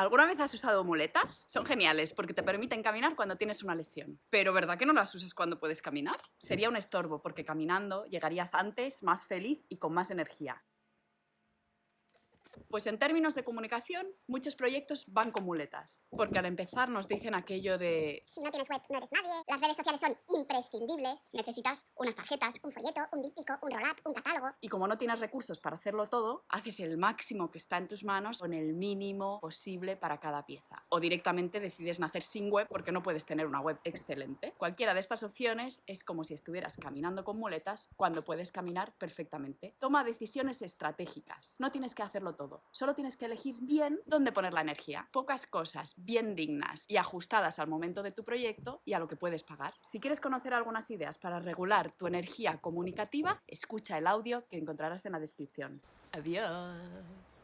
¿Alguna vez has usado muletas? Son geniales porque te permiten caminar cuando tienes una lesión. Pero ¿verdad que no las usas cuando puedes caminar? Sería un estorbo porque caminando llegarías antes, más feliz y con más energía. Pues en términos de comunicación, muchos proyectos van con muletas. Porque al empezar nos dicen aquello de... Si no tienes web, no eres nadie. Las redes sociales son imprescindibles. Necesitas unas tarjetas, un folleto, un díptico, un roll-up, un catálogo. Y como no tienes recursos para hacerlo todo, haces el máximo que está en tus manos con el mínimo posible para cada pieza. O directamente decides nacer sin web porque no puedes tener una web excelente. Cualquiera de estas opciones es como si estuvieras caminando con muletas cuando puedes caminar perfectamente. Toma decisiones estratégicas. No tienes que hacerlo todo Solo tienes que elegir bien dónde poner la energía. Pocas cosas bien dignas y ajustadas al momento de tu proyecto y a lo que puedes pagar. Si quieres conocer algunas ideas para regular tu energía comunicativa, escucha el audio que encontrarás en la descripción. Adiós.